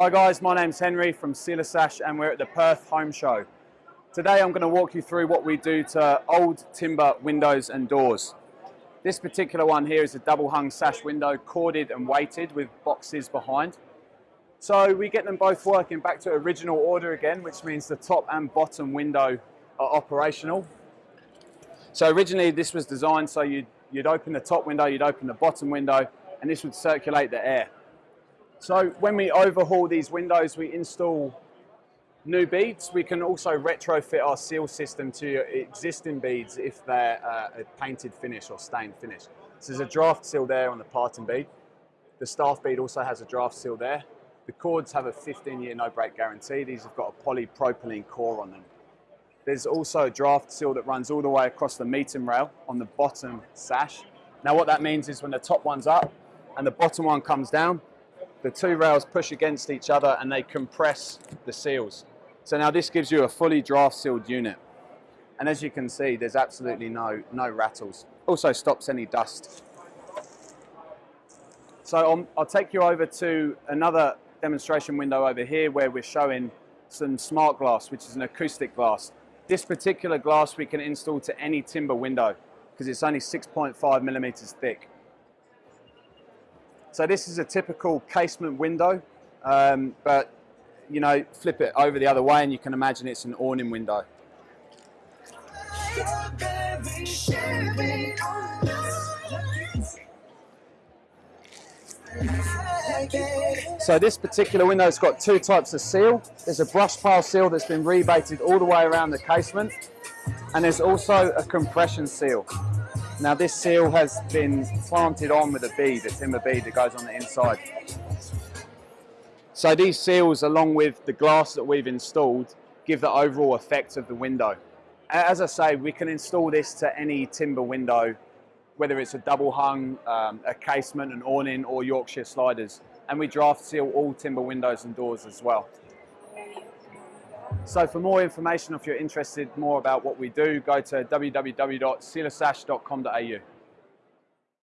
Hi guys, my name's Henry from Sealer Sash and we're at the Perth Home Show. Today I'm going to walk you through what we do to old timber windows and doors. This particular one here is a double hung sash window, corded and weighted with boxes behind. So we get them both working back to original order again, which means the top and bottom window are operational. So originally this was designed so you'd, you'd open the top window, you'd open the bottom window, and this would circulate the air. So when we overhaul these windows, we install new beads. We can also retrofit our seal system to existing beads if they're uh, a painted finish or stained finish. So there's a draft seal there on the parting bead. The staff bead also has a draft seal there. The cords have a 15 year no break guarantee. These have got a polypropylene core on them. There's also a draft seal that runs all the way across the meeting rail on the bottom sash. Now what that means is when the top one's up and the bottom one comes down, the two rails push against each other and they compress the seals. So now this gives you a fully draft sealed unit. And as you can see, there's absolutely no, no rattles. Also stops any dust. So I'll, I'll take you over to another demonstration window over here where we're showing some smart glass, which is an acoustic glass. This particular glass we can install to any timber window because it's only 6.5 millimeters thick. So this is a typical casement window, um, but you know, flip it over the other way and you can imagine it's an awning window. So this particular window has got two types of seal. There's a brush pile seal that's been rebated all the way around the casement and there's also a compression seal. Now this seal has been planted on with a bead, a timber bead that goes on the inside. So these seals, along with the glass that we've installed, give the overall effect of the window. As I say, we can install this to any timber window, whether it's a double hung, um, a casement, an awning, or Yorkshire sliders. And we draft seal all timber windows and doors as well. So for more information, if you're interested more about what we do, go to www.sealersash.com.au.